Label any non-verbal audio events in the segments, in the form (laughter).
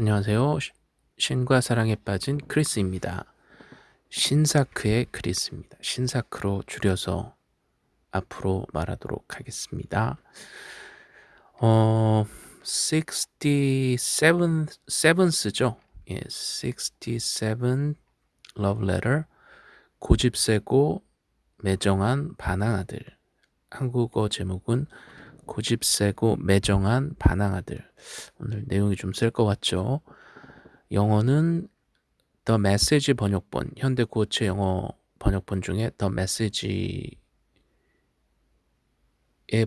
안녕하세요. 신과 사랑에 빠진 크리스입니다. 신사크의 크리스입니다. 신사크로 줄여서 앞으로 말하도록 하겠습니다. 어, 67죠. 예, 67 love letter. 고집 세고 매정한 반항아들. 한국어 제목은 고집 세고 매정한 반항아들. 오늘 내용이 좀 셀 것 같죠? 영어는 The Message 번역본, 현대 구어체 영어 번역본 중에 The Message의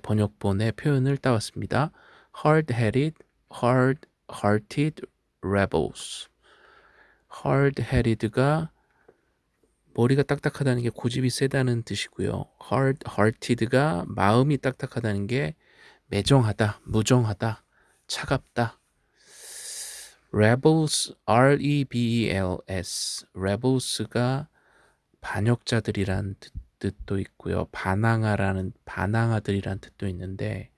번역본의 표현을 따왔습니다. Hard-headed, hard-hearted rebels. hard-headed가 머리가 딱딱하다는 게 고집이 세다는 뜻이고요. hard-hearted가 마음이 딱딱하다는 게 매정하다, 무정하다, 차갑다. rebels, R-E-B-E-L-S, rebels가 반역자들이란 뜻도 있고요. 반항아라는 반항아들이란 뜻도 있는데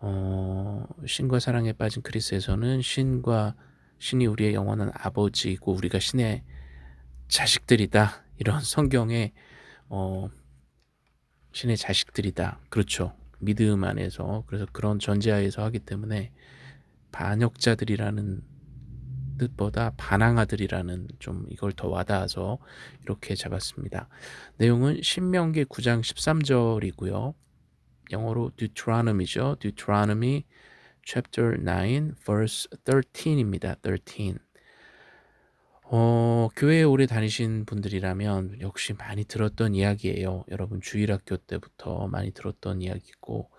어, 신과 사랑에 빠진 크리스에서는 신과 신이 우리의 영원한 아버지이고 우리가 신의 자식들이다. 이런 (laughs) 성경에 어, 신의 자식들이다. 그렇죠. 믿음 안에서 그래서 그런 전제하에서 하기 때문에 반역자들이라는 뜻보다 반항아들이라는 좀 이걸 더 와닿아서 이렇게 잡았습니다. 내용은 신명기 9장 13절이고요. 영어로 Deuteronomy죠. Deuteronomy chapter 9 verse 13입니다. 13. 어, 교회에 오래 다니신 분들이라면 역시 많이 들었던 이야기예요. 여러분 주일학교 때부터 많이 들었던 이야기고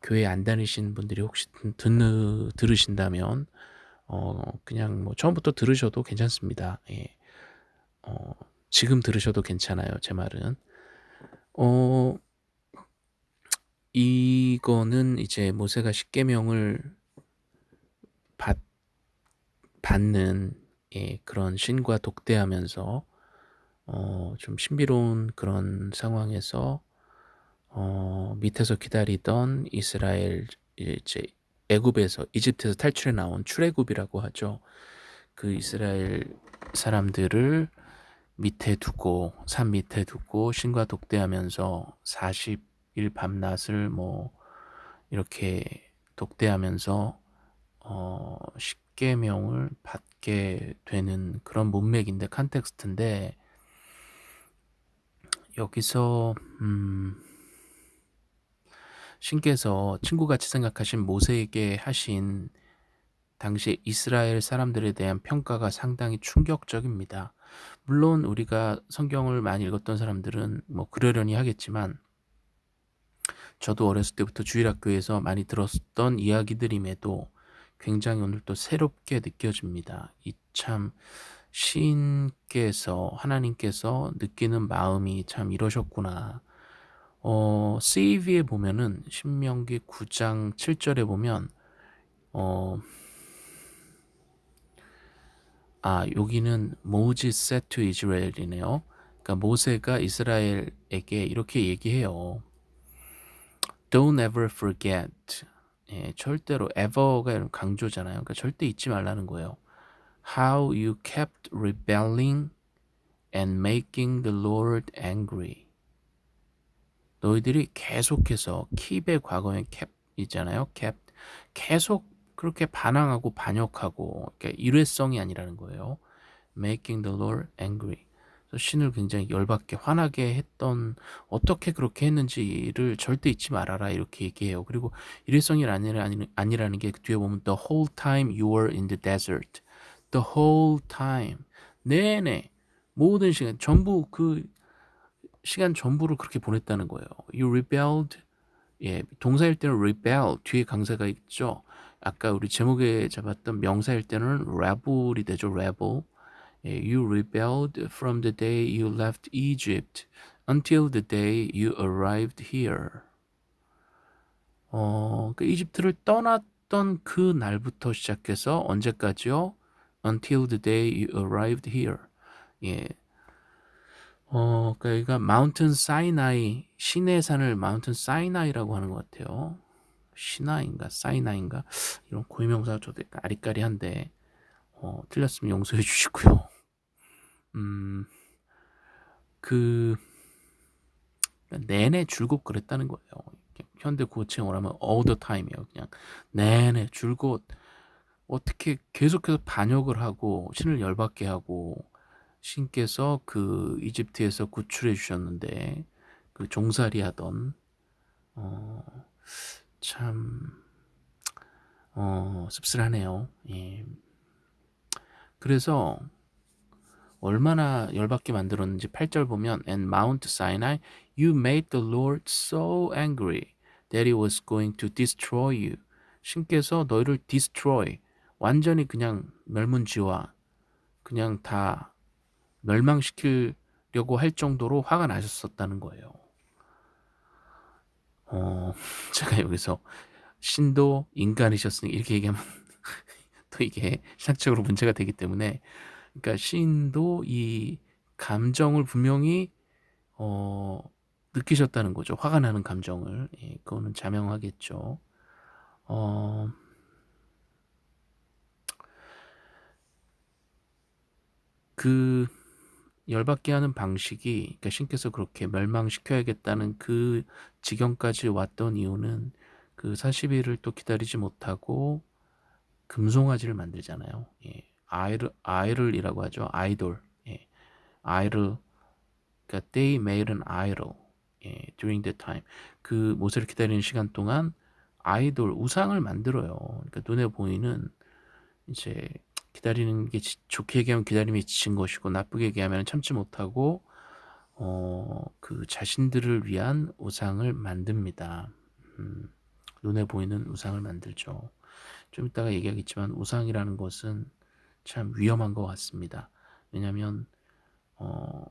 교회 안 다니신 분들이 혹시 듣, 들으신다면 어, 그냥 뭐 처음부터 들으셔도 괜찮습니다. 예. 어, 지금 들으셔도 괜찮아요. 제 말은. 어, 이거는 이제 모세가 십계명을 받, 받는 예, 그런 신과 독대하면서 어, 좀 신비로운 그런 상황에서 어, 밑에서 기다리던 이스라엘 이제 애굽에서 이집트에서 탈출해 나온 출애굽이라고 하죠. 그 이스라엘 사람들을 밑에 두고 산 밑에 두고 신과 독대하면서 40일 밤낮을 뭐 이렇게 독대하면서 어, 십계명을 받게 되는 그런 문맥인데 컨텍스트인데 여기서 음, 신께서 친구같이 생각하신 모세에게 하신 당시 이스라엘 사람들에 대한 평가가 상당히 충격적입니다. 물론 우리가 성경을 많이 읽었던 사람들은 뭐 그러려니 하겠지만 저도 어렸을 때부터 주일학교에서 많이 들었던 이야기들임에도 굉장히 오늘 또 새롭게 느껴집니다. 이 참 시인께서 하나님께서 느끼는 마음이 참 이러셨구나. 어, CV에 보면은 신명기 9장 7절에 보면 어, 아 여기는 모지 세트 이스라엘이네요. 그러니까 모세가 이스라엘에게 이렇게 얘기해요. Don't ever forget 예, 절대로 ever가 강조잖아요. 그러니까 절대 잊지 말라는 거예요. How you kept rebelling and making the Lord angry. 너희들이 계속해서 keep의 과거에 kept 있잖아요. kept 계속 그렇게 반항하고 반역하고 그러니까 일회성이 아니라는 거예요. making the Lord angry. 신을 굉장히 열받게 화나게 했던 어떻게 그렇게 했는지를 절대 잊지 말아라 이렇게 얘기해요. 그리고 일회성이 아니라, 아니라는 게 뒤에 보면 the whole time you were in the desert. the whole time. 내내 모든 시간 전부 그 시간 전부를 그렇게 보냈다는 거예요. You rebelled. 예, 동사일 때는 rebel 뒤에 강사가 있죠. 아까 우리 제목에 잡았던 명사일 때는 rebel이 되죠. rebel. You rebelled from the day you left Egypt until the day you arrived here. 어, 그 이집트를 떠났던 그 날부터 시작해서 언제까지요? Until the day you arrived here. 예. 어, 그러니까 마운튼 사이나이 신의 산을 마운튼 사이나이라고 하는 것 같아요. 시나인가 사이나인가 이런 고유명사가 저도 아리까리한데 어, 틀렸으면 용서해 주시고요. 음, 그 내내 줄곧 그랬다는 거예요. 현대 구어체형을 하면 all the time이에요. 그냥 내내 줄곧 어떻게 계속해서 반역을 하고 신을 열받게 하고 신께서 그 이집트에서 구출해 주셨는데 그 종살이 하던 어, 참 어, 씁쓸하네요. 예. 그래서 얼마나 열받게 만들었는지 8절 보면 And Mount Sinai you made the Lord so angry that he was going to destroy you. 신께서 너희를 destroy 완전히 그냥 멸문지화 그냥 다 멸망시키려고 할 정도로 화가 나셨었다는 거예요. 어, (laughs) 제가 여기서 신도 인간이셨으니 이렇게 얘기하면 (laughs) 또 이게 신학적으로 문제가 되기 때문에 그러니까 신도 이 감정을 분명히 어, 느끼셨다는 거죠. 화가 나는 감정을. 예, 그거는 자명하겠죠. 어, 그 열받게 하는 방식이 그러니까 신께서 그렇게 멸망시켜야겠다는 그 지경까지 왔던 이유는 그 40일을 또 기다리지 못하고 금송아지를 만들잖아요. 예. 아이를 아이를이라고 하죠. 아이돌. 예. 아이를 그러니까 they made an idol. 예. during that time. 그 모세를 기다리는 시간 동안 아이돌 우상을 만들어요. 그러니까 눈에 보이는 이제 기다리는 게 좋게 얘기하면 기다림이 지친 것이고 나쁘게 얘기하면 참지 못하고 어, 그 자신들을 위한 우상을 만듭니다. 음, 눈에 보이는 우상을 만들죠. 좀 이따가 얘기하겠지만 우상이라는 것은 참 위험한 것 같습니다. 왜냐하면 어,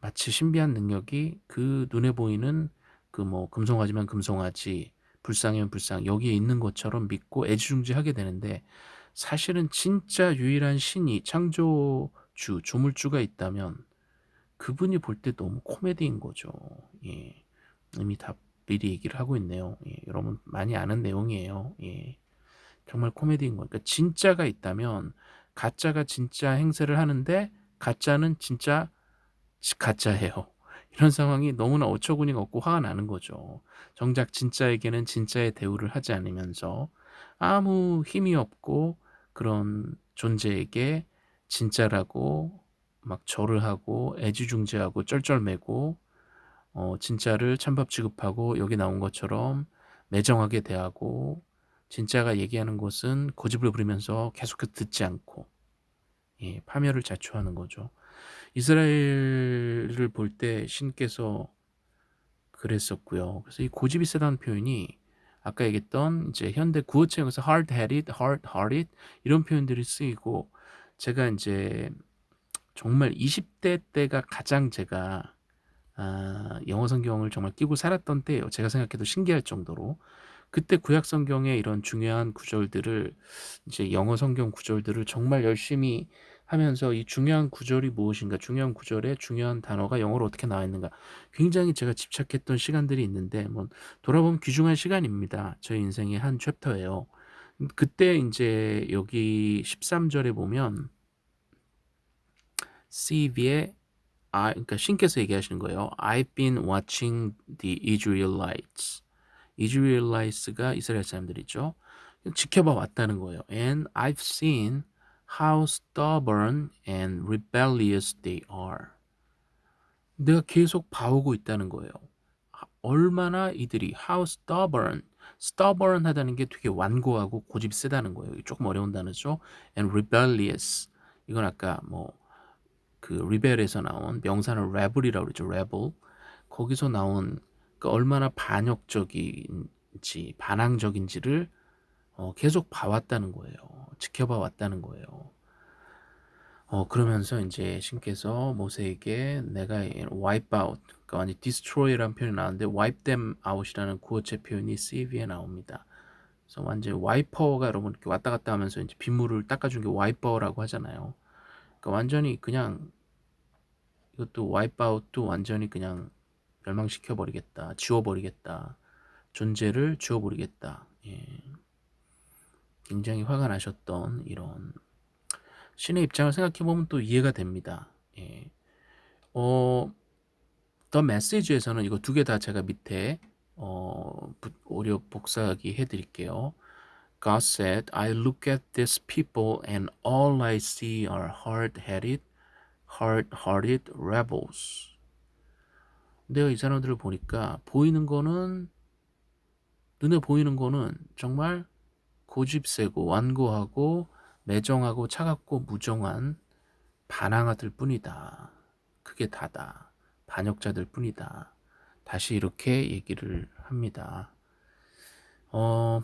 마치 신비한 능력이 그 눈에 보이는 그 뭐 금송아지면 금송아지, 불상이면 불상 여기에 있는 것처럼 믿고 애지중지하게 되는데 사실은 진짜 유일한 신이 창조주, 조물주가 있다면 그분이 볼 때 너무 코미디인 거죠. 예. 이미 다 미리 얘기를 하고 있네요. 예. 여러분 많이 아는 내용이에요. 예. 정말 코미디인 거니까 진짜가 있다면 가짜가 진짜 행세를 하는데 가짜는 진짜 가짜예요. 이런 상황이 너무나 어처구니가 없고 화가 나는 거죠. 정작 진짜에게는 진짜의 대우를 하지 않으면서 아무 힘이 없고 그런 존재에게 진짜라고 막 절을 하고 애지중지하고 쩔쩔매고 어, 진짜를 찬밥 취급하고 여기 나온 것처럼 매정하게 대하고 진짜가 얘기하는 것은 고집을 부리면서 계속해서 듣지 않고 예, 파멸을 자초하는 거죠. 이스라엘을 볼 때 신께서 그랬었고요. 그래서 이 고집이 세다는 표현이 아까 얘기했던 이제 현대 구어체형에서 hard-headed, hard-hearted 이런 표현들이 쓰이고 제가 이제 정말 20대 때가 가장 제가 아, 영어 성경을 정말 끼고 살았던 때예요. 제가 생각해도 신기할 정도로 그때 구약 성경의 이런 중요한 구절들을 이제 영어 성경 구절들을 정말 열심히 하면서 이 중요한 구절이 무엇인가, 중요한 구절에 중요한 단어가 영어로 어떻게 나와 있는가 굉장히 제가 집착했던 시간들이 있는데 뭐 돌아보면 귀중한 시간입니다. 저희 인생의 한 챕터예요. 그때 이제 여기 13절에 보면 CV의 아, 그러니까 신께서 얘기하시는 거예요. I've been watching the Israelites. Israelites가 이스라엘 사람들이죠. 지켜봐 왔다는 거예요. And I've seen how stubborn and rebellious they are. 내가 계속 봐오고 있다는 거예요. 얼마나 이들이 how stubborn, stubborn 하다는 게 되게 완고하고 고집 세다는 거예요. 조금 어려운 단어죠. and rebellious. 이건 아까 뭐 그 rebel에서 나온 명사는 rebel이라고 그러죠. rebel. 거기서 나온 그 얼마나 반역적인지 반항적인지를 어, 계속 봐왔다는 거예요. 지켜봐 왔다는 거예요. 어, 그러면서 이제 신께서 모세에게 내가 wipe out, 그러니까 완전 destroy라는 표현이 나왔는데 wipe them out이라는 구어체 표현이 CV에 나옵니다. 그래서 완전 와이퍼가 여러분 이렇게 왔다 갔다 하면서 이제 빗물을 닦아준 게 와이퍼라고 하잖아요. 그러니까 완전히 그냥 이것도 와이프 아웃도 완전히 그냥 멸망시켜 버리겠다, 지워 버리겠다, 존재를 지워 버리겠다. 예. 굉장히 화가 나셨던 이런 신의 입장을 생각해 보면 또 이해가 됩니다. 예. 어, 더 메시지에서는 이거 두 개 다 제가 밑에 어, 오려 복사하기 해드릴게요. God said, I look at these people and all I see are hard-headed, hard-hearted rebels. 내가 이 사람들을 보니까 보이는 거는 눈에 보이는 거는 정말 고집 세고 완고하고 매정하고 차갑고 무정한 반항아들 뿐이다. 그게 다다. 반역자들 뿐이다. 다시 이렇게 얘기를 합니다. 어,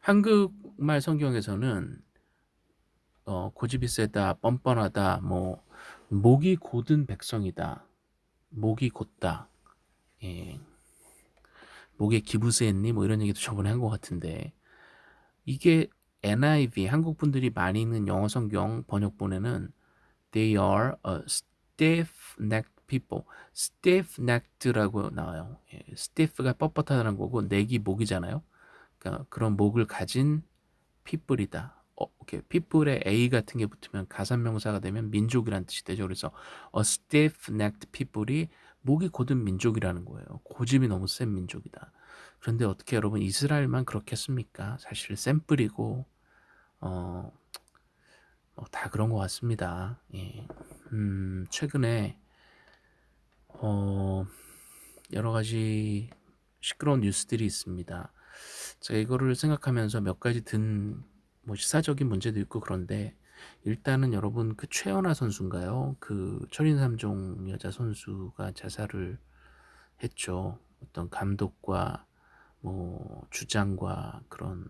한국말 성경에서는 어, 고집이 세다, 뻔뻔하다, 뭐 목이 곧은 백성이다, 목이 곧다, 예. 목에 기부세했니? 뭐 이런 얘기도 저번에 한 것 같은데 이게 NIV 한국 분들이 많이 읽는 영어 성경 번역본에는 They are a stiff-necked people. stiff-necked라고 나와요. 예, stiff가 뻣뻣하다는 거고 neck이 목이잖아요. 그러니까 그런 목을 가진 people이다. 어, 오케이. people에 a 같은 게 붙으면 가산명사가 되면 민족이란 뜻이 되죠. 그래서 a stiff-necked people이 목이 곧은 민족이라는 거예요. 고집이 너무 센 민족이다. 그런데 어떻게 여러분 이스라엘만 그렇겠습니까? 사실 샘플이고 어, 어, 다 그런 것 같습니다. 예. 음, 최근에 어, 여러 가지 시끄러운 뉴스들이 있습니다. 제가 이거를 생각하면서 몇 가지 든 뭐 시사적인 문제도 있고 그런데 일단은 여러분 그 최연아 선수인가요? 그 철인 3종 여자 선수가 자살을 했죠. 어떤 감독과 뭐 주장과 그런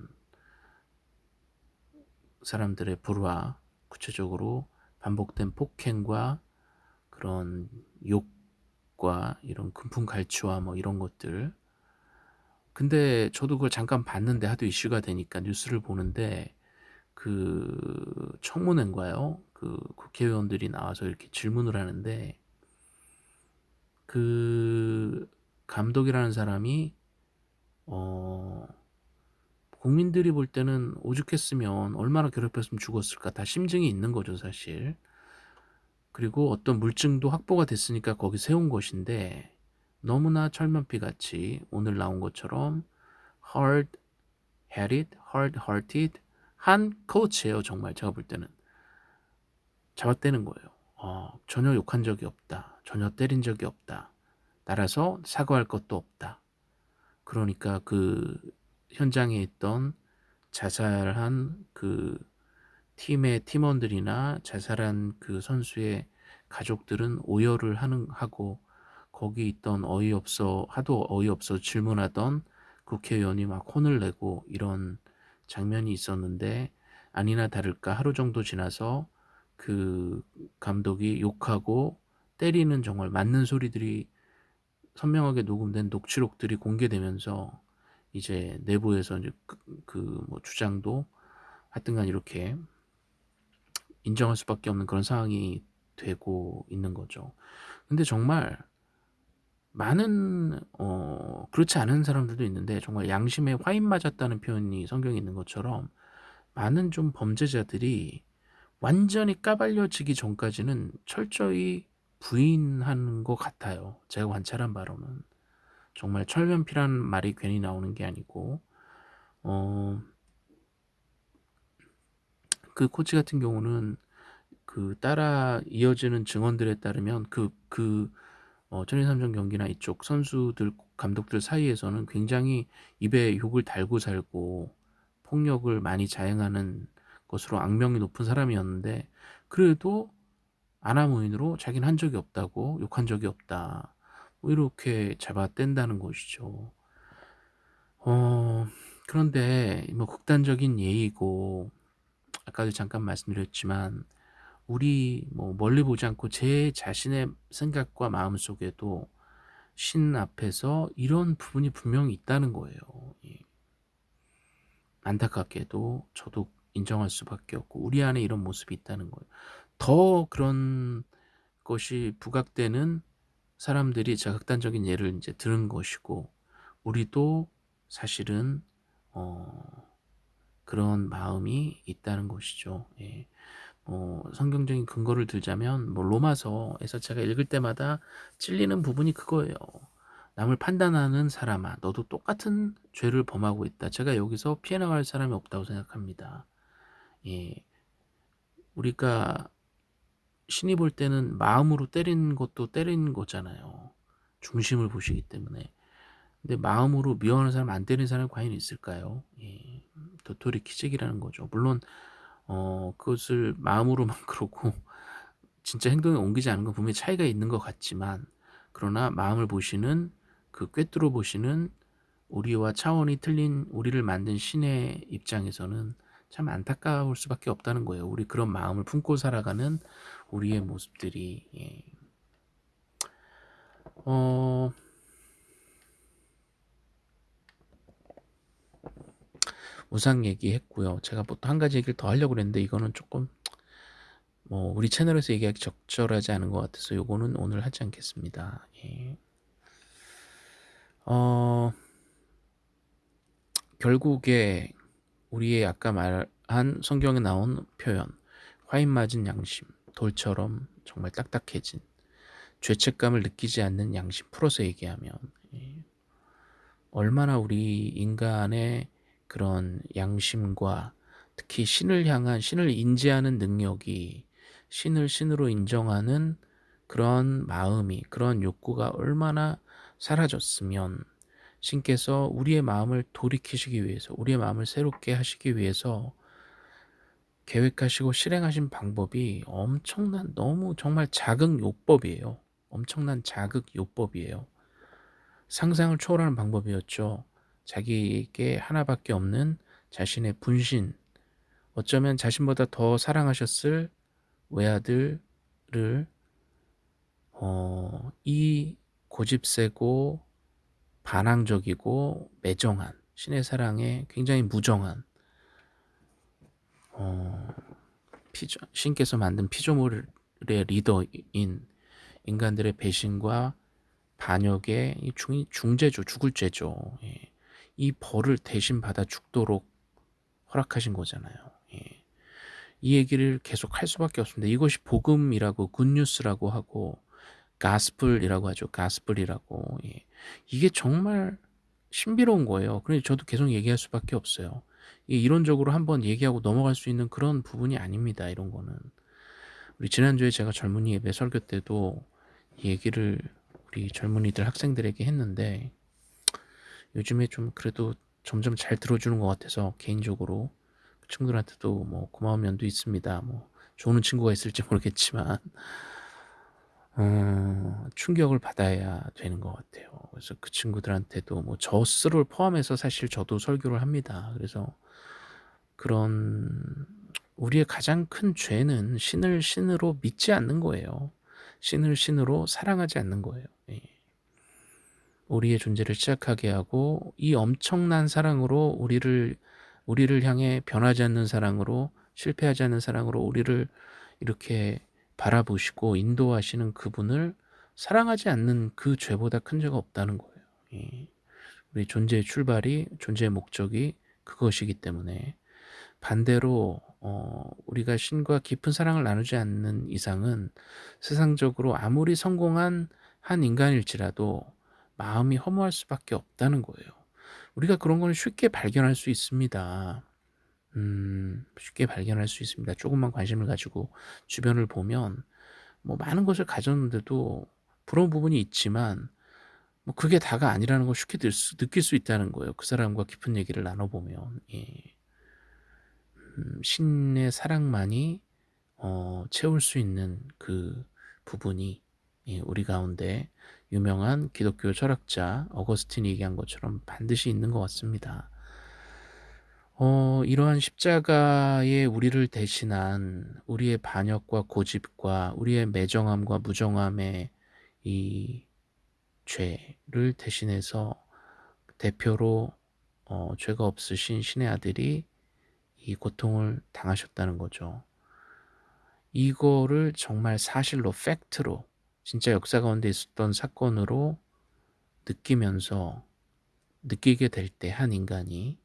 사람들의 불화, 구체적으로 반복된 폭행과 그런 욕과 이런 금품 갈취와 뭐 이런 것들. 근데 저도 그걸 잠깐 봤는데 하도 이슈가 되니까 뉴스를 보는데 그 청문회인가요? 그 국회의원들이 나와서 이렇게 질문을 하는데 그 감독이라는 사람이 어 국민들이 볼 때는 오죽했으면 얼마나 괴롭혔으면 죽었을까 다 심증이 있는 거죠 사실 그리고 어떤 물증도 확보가 됐으니까 거기 세운 것인데 너무나 철면피 같이 오늘 나온 것처럼 hard headed, hard hearted 한 코치예요 정말 제가 볼 때는. 잡아떼는 거예요. 어, 전혀 욕한 적이 없다. 전혀 때린 적이 없다. 따라서 사과할 것도 없다. 그러니까 그 현장에 있던 자살한 그 팀의 팀원들이나 자살한 그 선수의 가족들은 오열을 하는 하고 거기 있던 어이없어 하도 어이없어 질문하던 국회의원이 막 혼을 내고 이런 장면이 있었는데 아니나 다를까 하루 정도 지나서 그 감독이 욕하고 때리는 정말 맞는 소리들이 선명하게 녹음된 녹취록들이 공개되면서 이제 내부에서 이제 그뭐 그 주장도 하여튼간 이렇게 인정할 수밖에 없는 그런 상황이 되고 있는 거죠. 근데 정말 많은 어 그렇지 않은 사람들도 있는데 정말 양심에 화인 맞았다는 표현이 성경에 있는 것처럼 많은 좀 범죄자들이 완전히 까발려지기 전까지는 철저히 부인하는 것 같아요. 제가 관찰한 바로는 정말 철면피라는 말이 괜히 나오는 게 아니고 어, 그 코치 같은 경우는 그 따라 이어지는 증언들에 따르면 그, 그 어, 천인삼정 경기나 이쪽 선수들 감독들 사이에서는 굉장히 입에 욕을 달고 살고 폭력을 많이 자행하는 것으로 악명이 높은 사람이었는데 그래도 아나무인으로 자기는 한 적이 없다고 욕한 적이 없다. 뭐 이렇게 잡아뗀다는 것이죠. 어, 그런데 뭐 극단적인 예이고 아까도 잠깐 말씀드렸지만 우리 뭐 멀리 보지 않고 제 자신의 생각과 마음 속에도 신 앞에서 이런 부분이 분명히 있다는 거예요. 예. 안타깝게도 저도 인정할 수밖에 없고 우리 안에 이런 모습이 있다는 거예요. 더 그런 것이 부각되는 사람들이 자극단적인 예를 이제 들은 것이고 우리도 사실은 어, 그런 마음이 있다는 것이죠. 예. 어 성경적인 근거를 들자면 뭐 로마서에서 제가 읽을 때마다 찔리는 부분이 그거예요. 남을 판단하는 사람아 너도 똑같은 죄를 범하고 있다. 제가 여기서 피해 나갈 사람이 없다고 생각합니다. 예. 우리가 신이 볼 때는 마음으로 때리는 것도 때리는 거잖아요. 중심을 보시기 때문에. 근데 마음으로 미워하는 사람 안 때리는 사람이 과연 있을까요? 예. 도토리 키재기라는 거죠. 물론 어 그것을 마음으로만 (laughs) 그러고 진짜 행동에 옮기지 않은 건 분명히 차이가 있는 것 같지만 그러나 마음을 보시는 그 꿰뚫어 보시는 우리와 차원이 틀린 우리를 만든 신의 입장에서는 참 안타까울 수밖에 없다는 거예요. 우리 그런 마음을 품고 살아가는 우리의 모습들이 예. 어... 우상 얘기했고요. 제가 보통 한 가지 얘기를 더 하려고 그랬는데 이거는 조금 뭐 우리 채널에서 얘기하기 적절하지 않은 것 같아서 요거는 오늘 하지 않겠습니다. 예. 어, 결국에 우리의 아까 말한 성경에 나온 표현 화인 맞은 양심 돌처럼 정말 딱딱해진 죄책감을 느끼지 않는 양심 풀어서 얘기하면 예. 얼마나 우리 인간의 그런 양심과 특히 신을 향한 신을 인지하는 능력이 신을 신으로 인정하는 그런 마음이 그런 욕구가 얼마나 사라졌으면 신께서 우리의 마음을 돌이키시기 위해서 우리의 마음을 새롭게 하시기 위해서 계획하시고 실행하신 방법이 엄청난 너무 정말 자극 요법이에요. 엄청난 자극 요법이에요. 상상을 초월하는 방법이었죠. 자기에게 하나밖에 없는 자신의 분신, 어쩌면 자신보다 더 사랑하셨을 외아들을 어, 이 고집세고 반항적이고 매정한 신의 사랑에 굉장히 무정한 어, 피조, 신께서 만든 피조물의 리더인 인간들의 배신과 반역의 중, 중죄죠 죽을 죄죠 예. 이 벌을 대신 받아 죽도록 허락하신 거잖아요. 예. 이 얘기를 계속 할 수밖에 없습니다. 이것이 복음이라고 굿뉴스라고 하고 가스플이라고 하죠. 가스플이라고. 예. 이게 정말 신비로운 거예요. 그래서 저도 계속 얘기할 수밖에 없어요. 이론적으로 한번 얘기하고 넘어갈 수 있는 그런 부분이 아닙니다. 이런 거는. 우리 지난주에 제가 젊은이 예배 설교 때도 얘기를 우리 젊은이들 학생들에게 했는데 요즘에 좀 그래도 점점 잘 들어주는 것 같아서 개인적으로 그 친구들한테도 뭐 고마운 면도 있습니다. 뭐 좋은 친구가 있을지 모르겠지만 어, 충격을 받아야 되는 것 같아요. 그래서 그 친구들한테도 뭐 저 스스로를 포함해서 사실 저도 설교를 합니다. 그래서 그런 우리의 가장 큰 죄는 신을 신으로 믿지 않는 거예요. 신을 신으로 사랑하지 않는 거예요. 예. 우리의 존재를 시작하게 하고 이 엄청난 사랑으로 우리를 우리를 향해 변하지 않는 사랑으로 실패하지 않는 사랑으로 우리를 이렇게 바라보시고 인도하시는 그분을 사랑하지 않는 그 죄보다 큰 죄가 없다는 거예요. 예. 우리 존재의 출발이 존재의 목적이 그것이기 때문에 반대로 어, 우리가 신과 깊은 사랑을 나누지 않는 이상은 세상적으로 아무리 성공한 한 인간일지라도 마음이 허무할 수밖에 없다는 거예요. 우리가 그런 거는 쉽게 발견할 수 있습니다. 음, 쉽게 발견할 수 있습니다. 조금만 관심을 가지고 주변을 보면 뭐 많은 것을 가졌는데도 부러운 부분이 있지만 뭐 그게 다가 아니라는 걸 쉽게 수, 느낄 수 있다는 거예요. 그 사람과 깊은 얘기를 나눠보면 예. 음, 신의 사랑만이 어, 채울 수 있는 그 부분이 예, 우리 가운데 유명한 기독교 철학자 어거스틴이 얘기한 것처럼 반드시 있는 것 같습니다. 어, 이러한 십자가에 우리를 대신한 우리의 반역과 고집과 우리의 매정함과 무정함의 이 죄를 대신해서 대표로 어, 죄가 없으신 신의 아들이 이 고통을 당하셨다는 거죠. 이거를 정말 사실로 팩트로 진짜 역사 가운데 있었던 사건으로 느끼면서 느끼게 될 때 한 인간이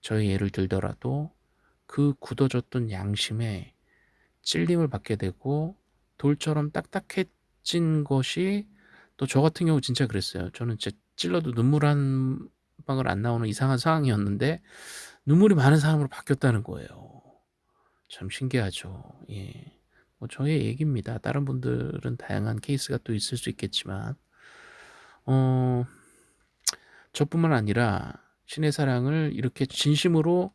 저희 예를 들더라도 그 굳어졌던 양심에 찔림을 받게 되고 돌처럼 딱딱해진 것이 또 저 같은 경우 진짜 그랬어요. 저는 진짜 찔러도 눈물 한 방울 안 나오는 이상한 상황이었는데 눈물이 많은 사람으로 바뀌었다는 거예요. 참 신기하죠. 예. 뭐 저의 얘기입니다. 다른 분들은 다양한 케이스가 또 있을 수 있겠지만 어 저뿐만 아니라 신의 사랑을 이렇게 진심으로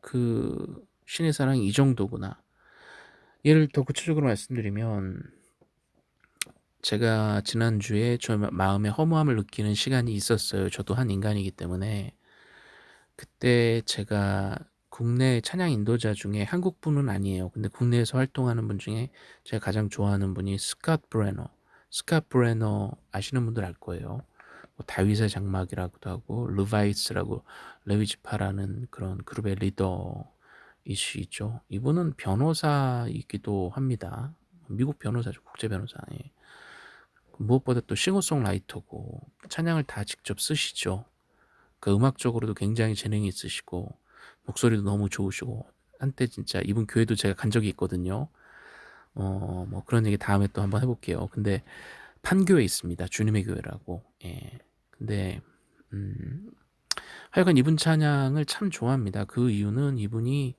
그 신의 사랑이 이 정도구나. 예를 더 구체적으로 말씀드리면 제가 지난주에 저 마음에 허무함을 느끼는 시간이 있었어요. 저도 한 인간이기 때문에. 그때 제가 국내 찬양 인도자 중에 한국 분은 아니에요. 근데 국내에서 활동하는 분 중에 제가 가장 좋아하는 분이 스캇 브레너. 스캇 브레너 아시는 분들 알 거예요. 뭐 다윗의 장막이라고도 하고 르바이스라고 레위지파라는 그런 그룹의 리더이시죠. 이분은 변호사이기도 합니다. 미국 변호사죠. 국제 변호사. 예. 무엇보다 또 싱어송라이터고 찬양을 다 직접 쓰시죠. 그 음악적으로도 굉장히 재능이 있으시고 목소리도 너무 좋으시고 한때 진짜 이분 교회도 제가 간 적이 있거든요. 어, 뭐 그런 얘기 다음에 또 한번 해볼게요. 근데 판교에 있습니다. 주님의 교회라고. 예. 근데 음, 하여간 이분 찬양을 참 좋아합니다. 그 이유는 이분이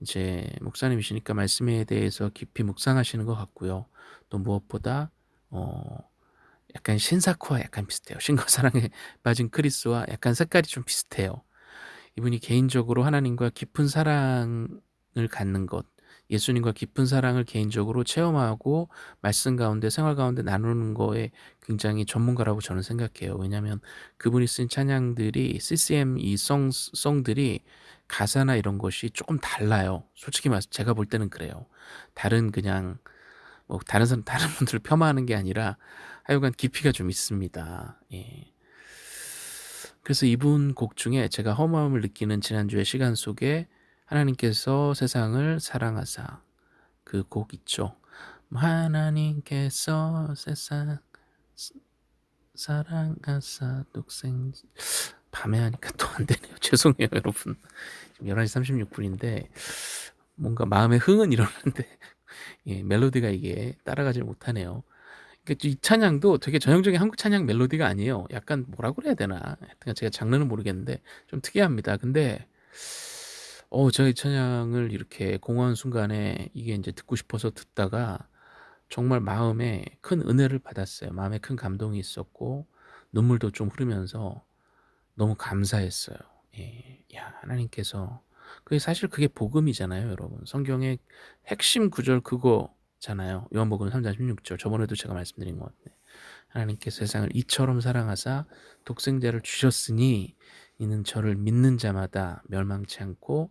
이제 목사님이시니까 말씀에 대해서 깊이 묵상하시는 것 같고요. 또 무엇보다 어, 약간 신사쿠와 약간 비슷해요. 신과 사랑에 (laughs) 빠진 크리스와 약간 색깔이 좀 비슷해요. 이분이 개인적으로 하나님과 깊은 사랑을 갖는 것, 예수님과 깊은 사랑을 개인적으로 체험하고 말씀 가운데 생활 가운데 나누는 거에 굉장히 전문가라고 저는 생각해요. 왜냐하면 그분이 쓴 찬양들이 CCM 이 송, 송들이 가사나 이런 것이 조금 달라요. 솔직히 말해서 제가 볼 때는 그래요. 다른 그냥 뭐 다른 사람 다른 분들을 (laughs) 폄하하는 게 아니라 하여간 깊이가 좀 있습니다. 예. 그래서 이분 곡 중에 제가 허무함을 느끼는 지난주의 시간 속에 하나님께서 세상을 사랑하사 그 곡 있죠. 하나님께서 세상 사랑하사 독생 밤에 하니까 또 안 되네요. (laughs) 죄송해요, 여러분. 지금 11시 36분인데 뭔가 마음의 흥은 일어나는데 예, 멜로디가 이게 따라가지 못하네요. 그러니까 이 찬양도 되게 전형적인 한국 찬양 멜로디가 아니에요. 약간 뭐라고 그래야 되나? 하여튼 제가 장르는 모르겠는데 좀 특이합니다. 근데 어이 찬양을 이렇게 공허한 순간에 이게 이제 듣고 싶어서 듣다가 정말 마음에 큰 은혜를 받았어요. 마음에 큰 감동이 있었고 눈물도 좀 흐르면서 너무 감사했어요. 예. 야, 하나님께서 그게 사실 그게 복음이잖아요, 여러분. 성경의 핵심 구절 그거 잖아요. 요한복음 3장 16절. 저번에도 제가 말씀드린 것 같네. 하나님께서 세상을 이처럼 사랑하사 독생자를 주셨으니 이는 저를 믿는 자마다 멸망치 않고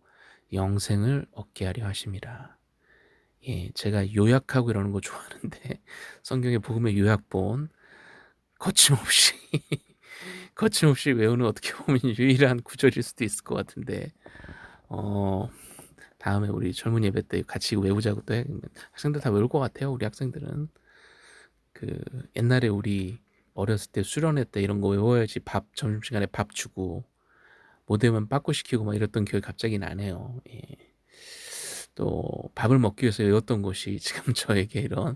영생을 얻게 하려 하심이라. 예, 제가 요약하고 이러는 거 좋아하는데 (laughs) 성경의 복음의 요약본 거침없이 (laughs) 거침없이 외우는 어떻게 보면 유일한 구절일 수도 있을 것 같은데 어 다음에 우리 젊은 예배 때 같이 외우자고 또 해. 학생들 다 외울 것 같아요. 우리 학생들은 그 옛날에 우리 어렸을 때 수련회 때 이런 거 외워야지 밥 점심시간에 밥 주고 못되면 빠꾸 시키고 막 이랬던 기억이 갑자기 나네요. 예. 또 밥을 먹기 위해서 외웠던 것이 (laughs) 지금 저에게 이런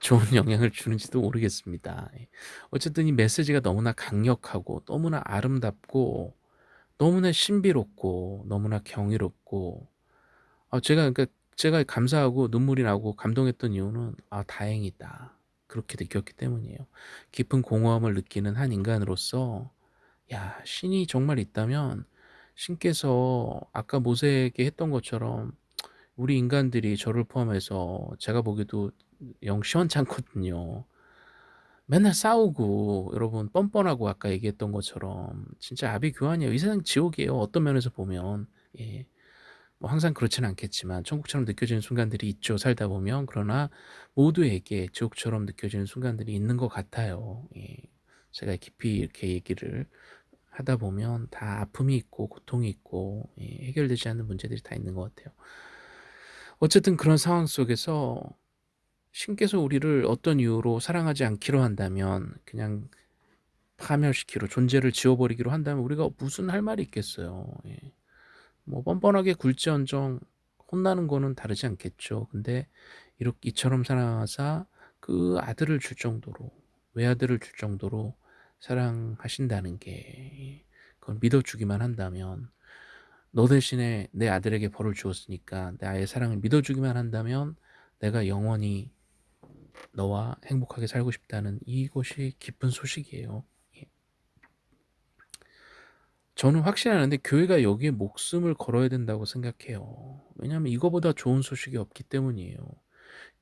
좋은 영향을 주는지도 모르겠습니다. 예. 어쨌든 이 메시지가 너무나 강력하고 너무나 아름답고 너무나 신비롭고 너무나 경이롭고 아 제가 그러니까 제가 감사하고 눈물이 나고 감동했던 이유는 '아 다행이다.' 그렇게 느꼈기 때문이에요. 깊은 공허함을 느끼는 한 인간으로서 야 신이 정말 있다면 신께서 아까 모세에게 했던 것처럼 우리 인간들이 저를 포함해서 제가 보기에도 영 시원찮거든요. 맨날 싸우고 여러분 뻔뻔하고 아까 얘기했던 것처럼 진짜 아비규환이에요. 이 세상 지옥이에요. 어떤 면에서 보면 예. 뭐 항상 그렇지는 않겠지만 천국처럼 느껴지는 순간들이 있죠. 살다 보면 그러나 모두에게 지옥처럼 느껴지는 순간들이 있는 것 같아요. 예. 제가 깊이 이렇게 얘기를 하다 보면 다 아픔이 있고 고통이 있고 예. 해결되지 않는 문제들이 다 있는 것 같아요. 어쨌든 그런 상황 속에서 신께서 우리를 어떤 이유로 사랑하지 않기로 한다면 그냥 파멸시키로 존재를 지워버리기로 한다면 우리가 무슨 할 말이 있겠어요. 예. 뭐 뻔뻔하게 굴지언정 혼나는 거는 다르지 않겠죠. 근데 이렇게 이처럼 사랑하사 그 아들을 줄 정도로 외아들을 줄 정도로 사랑하신다는 게 그걸 믿어주기만 한다면 너 대신에 내 아들에게 벌을 주었으니까 내 아이의 사랑을 믿어주기만 한다면 내가 영원히 너와 행복하게 살고 싶다는 이것이 기쁜 소식이에요. 예. 저는 확신하는데 교회가 여기에 목숨을 걸어야 된다고 생각해요. 왜냐하면 이거보다 좋은 소식이 없기 때문이에요.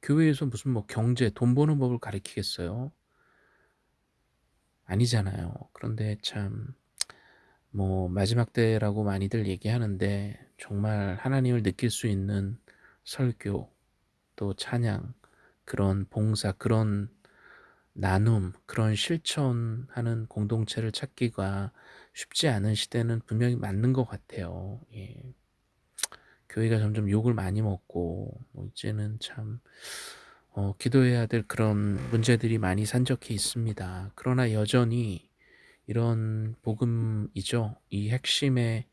교회에서 무슨 뭐 경제, 돈 버는 법을 가르치겠어요? 아니잖아요. 그런데 참, 뭐, 마지막 때라고 많이들 얘기하는데, 정말 하나님을 느낄 수 있는 설교, 또 찬양, 그런 봉사, 그런 나눔, 그런 실천하는 공동체를 찾기가 쉽지 않은 시대는 분명히 맞는 것 같아요. 예. 교회가 점점 욕을 많이 먹고, 뭐 이제는 참, 어, 기도해야 될 그런 문제들이 많이 산적해 있습니다. 그러나 여전히 이런 복음이죠. 이 핵심에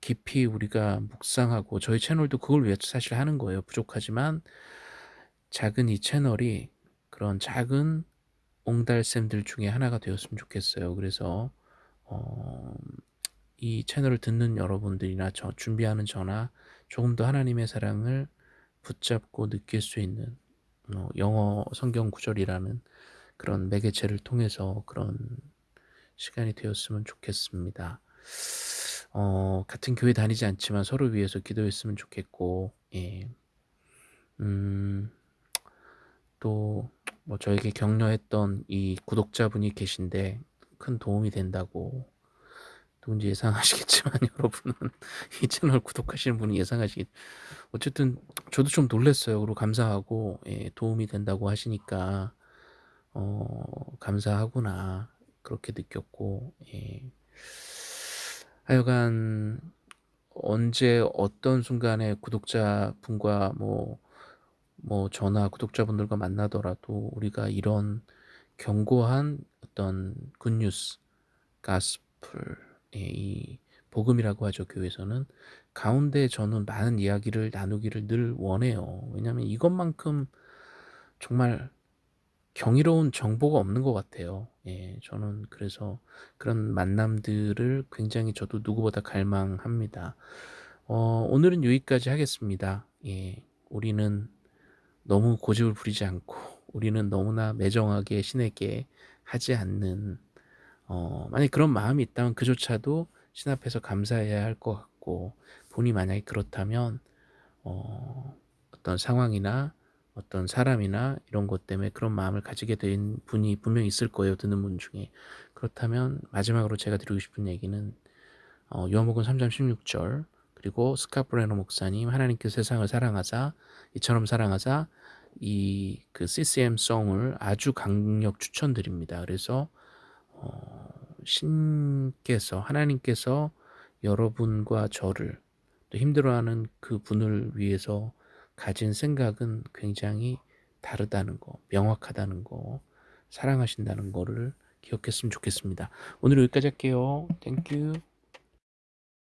깊이 우리가 묵상하고 저희 채널도 그걸 위해서 사실 하는 거예요. 부족하지만 작은 이 채널이 그런 작은 옹달샘들 중에 하나가 되었으면 좋겠어요. 그래서 어, 이 채널을 듣는 여러분들이나 저 준비하는 저나 조금 더 하나님의 사랑을 붙잡고 느낄 수 있는 어, 영어 성경 구절이라는 그런 매개체를 통해서 그런 시간이 되었으면 좋겠습니다. 어, 같은 교회 다니지 않지만 서로 위해서 기도했으면 좋겠고, 예. 음, 또, 뭐, 저에게 격려했던 이 구독자분이 계신데, 큰 도움이 된다고, 누군지 예상하시겠지만, (laughs) 여러분은 이 채널 구독하시는 분이 예상하시겠, 어쨌든, 저도 좀 놀랐어요. 그리고 감사하고, 예, 도움이 된다고 하시니까, 어, 감사하구나. 그렇게 느꼈고, 예. 하여간, 언제 어떤 순간에 구독자분과 뭐, 뭐 전화 구독자분들과 만나더라도 우리가 이런 견고한 어떤 굿뉴스, 가스플, 이 복음이라고 하죠 교회에서는 가운데 저는 많은 이야기를 나누기를 늘 원해요. 왜냐하면 이것만큼 정말 경이로운 정보가 없는 것 같아요. 예, 저는 그래서 그런 만남들을 굉장히 저도 누구보다 갈망합니다. 어, 오늘은 여기까지 하겠습니다. 예, 우리는 너무 고집을 부리지 않고 우리는 너무나 매정하게 신에게 하지 않는 어, 만약 그런 마음이 있다면 그조차도 신 앞에서 감사해야 할 것 같고 본이 만약에 그렇다면 어, 어떤 상황이나 어떤 사람이나 이런 것 때문에 그런 마음을 가지게 된 분이 분명히 있을 거예요. 듣는 분 중에. 그렇다면 마지막으로 제가 드리고 싶은 얘기는 어, 요한복음 3장 16절 그리고 스카프레노 목사님 하나님께서 세상을 사랑하사 이처럼 사랑하사 이 그 CCM 송을 아주 강력 추천드립니다. 그래서 어, 신께서 하나님께서 여러분과 저를 또 힘들어하는 그 분을 위해서 가진 생각은 굉장히 다르다는 거, 명확하다는 거, 사랑하신다는 거를 기억했으면 좋겠습니다. 오늘 여기까지 할게요. Thank you.